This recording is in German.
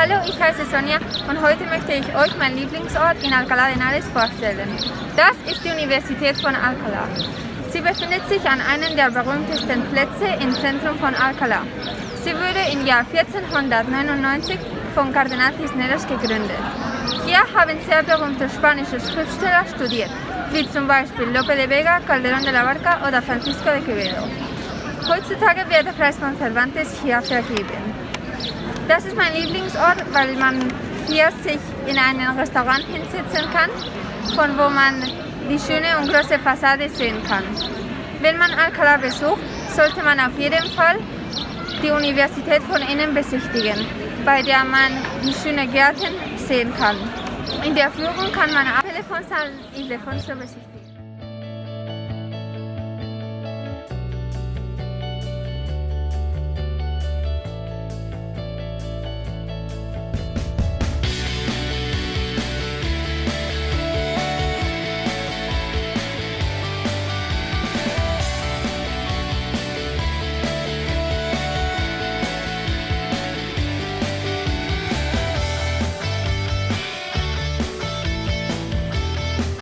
Hallo, ich heiße Sonja und heute möchte ich euch meinen Lieblingsort in Alcalá de Henares vorstellen. Das ist die Universität von Alcalá. Sie befindet sich an einem der berühmtesten Plätze im Zentrum von Alcalá. Sie wurde im Jahr 1499 von Cardenal Cisneros gegründet. Hier haben sehr berühmte spanische Schriftsteller studiert, wie zum Beispiel Lope de Vega, Calderón de la Barca oder Francisco de Quevedo. Heutzutage wird der Preis von Cervantes hier vergeben. Das ist mein Lieblingsort, weil man hier sich in einem Restaurant hinsetzen kann, von wo man die schöne und große Fassade sehen kann. Wenn man Alcalá besucht, sollte man auf jeden Fall die Universität von innen besichtigen, bei der man die schönen Gärten sehen kann. In der Führung kann man auch Telefonsaal Ildefonso besichtigen.